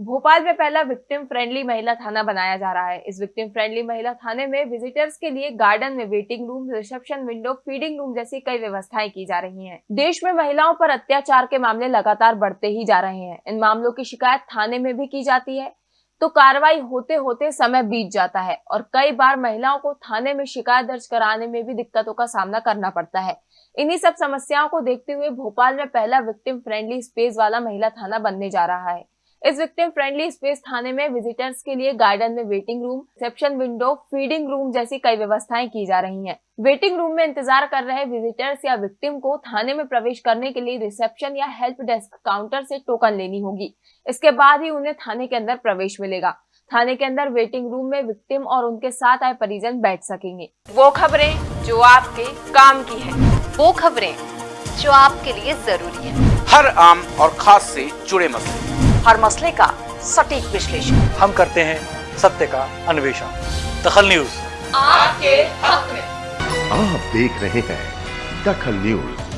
भोपाल में पहला victim friendly महिला थाना बनाया जा रहा है। इस विक्टिम फ्रेंडली महिला थाने में विजिटर्स के लिए गार्डन में waiting room reception window feeding room जैसी कई व्यवस्थाएँ की जा रही हैं। देश में महिलाओं पर अत्याचार के मामले लगातार बढ़ते ही जा रहे हैं। इन मामलों की शिकायत थाने में भी की जाती है। तो कार्रवाई होते होते समय बीत जाता है और कई बार महिलाओं को थाने में शिकायत दर्ज कराने में भी दिक्कतों का सामना करना पड़ता है। इन्हीं सब समस्याओं को देखते हुए भोपाल में पहला विक्टिम फ्रेंडली स्पेस वाला महिला थाना बनने जा रहा है। इस विक्टिम फ्रेंडली स्पेस थाने में विजिटर्स के लिए गार्डन में waiting room reception window feeding room जैसी कई व्यवस्थाएँ की जा रही हैं। वेटिंग रूम में इंतज़ार कर रहे विजिटर्स या विक्टिम को थाने में प्रवेश करने के लिए रिसेप्शन या हेल्प डेस्क काउंटर से टोकन लेनी होगी। इसके बाद ही उन्हें थाने के अंदर प्रवेश मिलेगा। थाने के अंदर वेटिंग रूम में विक्टिम और उनके साथ आए परिजन बैठ सकेंगे। वो खबरें जो आपके काम की है। वो खबरें जो आपके लिए ज़रूरी है। हर आम और खास से जुड़े मसले। हर मसले का सटीक विश्लेषण। हम करते हैं सत्य का अन्वेषण। दखल न्यूज़। आपके हक में। आप देख रहे हैं दखल न्यूज़।